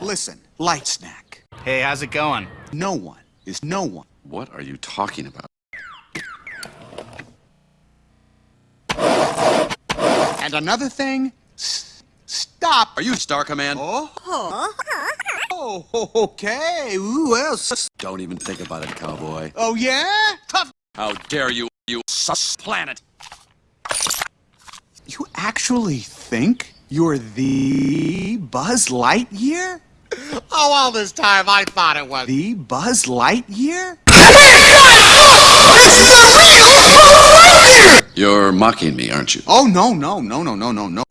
Listen, light snack. Hey, how's it going? No one is no one. What are you talking about? And another thing, s- stop. Are you Star Command? Oh, uh-huh. oh, okay. Ooh, else? Don't even think about it, cowboy. oh yeah? Tough. How dare you, you sus planet! You actually think you're the Buzz Lightyear? Oh, all this time I thought it was. The Buzz Lightyear? You're mocking me, aren't you? Oh no, no, no, no, no, no, no.